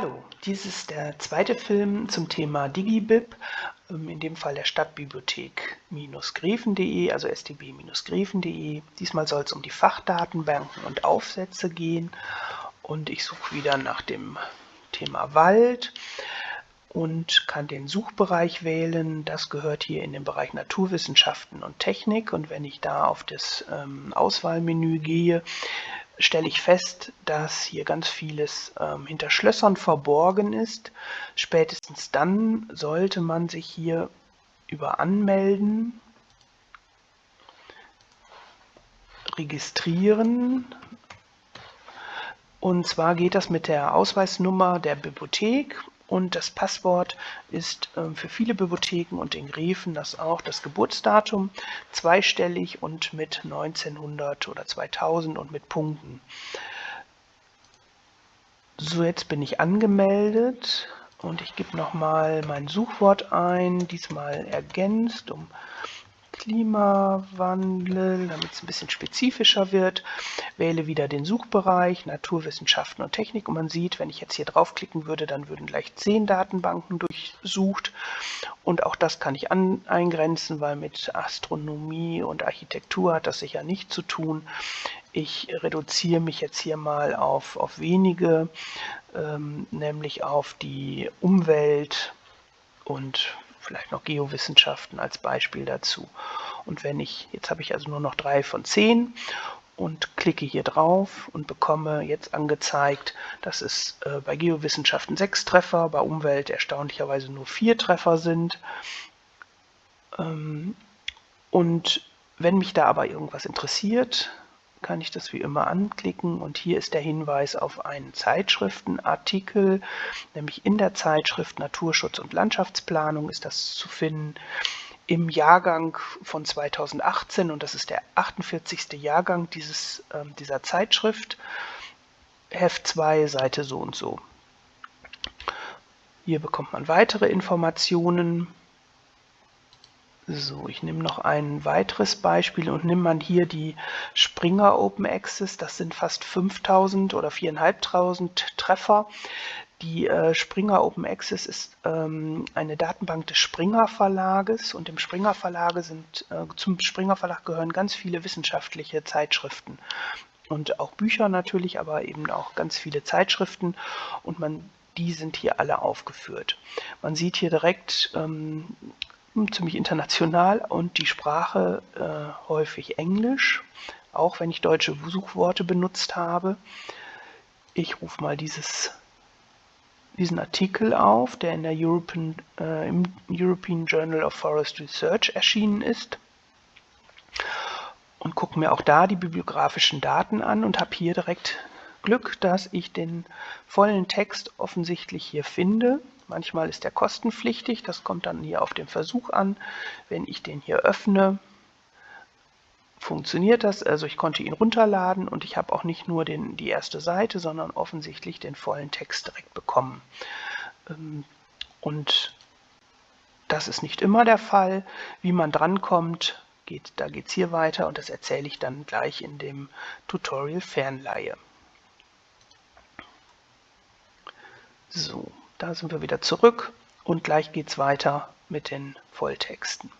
Hallo, dies ist der zweite Film zum Thema DigiBib, ähm, in dem Fall der Stadtbibliothek-grefen.de, also stb-grefen.de. Diesmal soll es um die Fachdatenbanken und Aufsätze gehen und ich suche wieder nach dem Thema Wald und kann den Suchbereich wählen. Das gehört hier in den Bereich Naturwissenschaften und Technik und wenn ich da auf das ähm, Auswahlmenü gehe, stelle ich fest, dass hier ganz vieles ähm, hinter Schlössern verborgen ist. Spätestens dann sollte man sich hier über Anmelden, registrieren. Und zwar geht das mit der Ausweisnummer der Bibliothek und das Passwort ist äh, für viele Bibliotheken und in Gräfen das auch das Geburtsdatum, zweistellig und mit 1900 oder 2000 und mit Punkten. So, jetzt bin ich angemeldet und ich gebe nochmal mein Suchwort ein, diesmal ergänzt um Klimawandel, damit es ein bisschen spezifischer wird. Wähle wieder den Suchbereich Naturwissenschaften und Technik und man sieht, wenn ich jetzt hier draufklicken würde, dann würden gleich zehn Datenbanken durchsucht und auch das kann ich an, eingrenzen, weil mit Astronomie und Architektur hat das sicher nicht zu tun. Ich reduziere mich jetzt hier mal auf, auf wenige, ähm, nämlich auf die Umwelt und vielleicht noch Geowissenschaften als Beispiel dazu. Und wenn ich, jetzt habe ich also nur noch drei von zehn und klicke hier drauf und bekomme jetzt angezeigt, dass es äh, bei Geowissenschaften sechs Treffer, bei Umwelt erstaunlicherweise nur vier Treffer sind. Ähm, und wenn mich da aber irgendwas interessiert, kann ich das wie immer anklicken und hier ist der Hinweis auf einen Zeitschriftenartikel, nämlich in der Zeitschrift Naturschutz und Landschaftsplanung ist das zu finden im Jahrgang von 2018 und das ist der 48. Jahrgang dieses, äh, dieser Zeitschrift, Heft 2, Seite so und so. Hier bekommt man weitere Informationen so, ich nehme noch ein weiteres Beispiel und nehme man hier die Springer Open Access, das sind fast 5000 oder 4500 Treffer. Die äh, Springer Open Access ist ähm, eine Datenbank des Springer Verlages und im Springer Verlage sind, äh, zum Springer Verlag gehören ganz viele wissenschaftliche Zeitschriften und auch Bücher natürlich, aber eben auch ganz viele Zeitschriften und man die sind hier alle aufgeführt. Man sieht hier direkt ähm, ziemlich international und die Sprache äh, häufig Englisch, auch wenn ich deutsche Suchworte benutzt habe. Ich rufe mal dieses, diesen Artikel auf, der in der European, äh, im European Journal of Forest Research erschienen ist und gucke mir auch da die bibliografischen Daten an und habe hier direkt Glück, dass ich den vollen Text offensichtlich hier finde. Manchmal ist er kostenpflichtig, das kommt dann hier auf den Versuch an. Wenn ich den hier öffne, funktioniert das. Also ich konnte ihn runterladen und ich habe auch nicht nur den, die erste Seite, sondern offensichtlich den vollen Text direkt bekommen. Ähm, und das ist nicht immer der Fall. Wie man drankommt, geht, da geht es hier weiter und das erzähle ich dann gleich in dem Tutorial Fernleihe. So, da sind wir wieder zurück und gleich geht es weiter mit den Volltexten.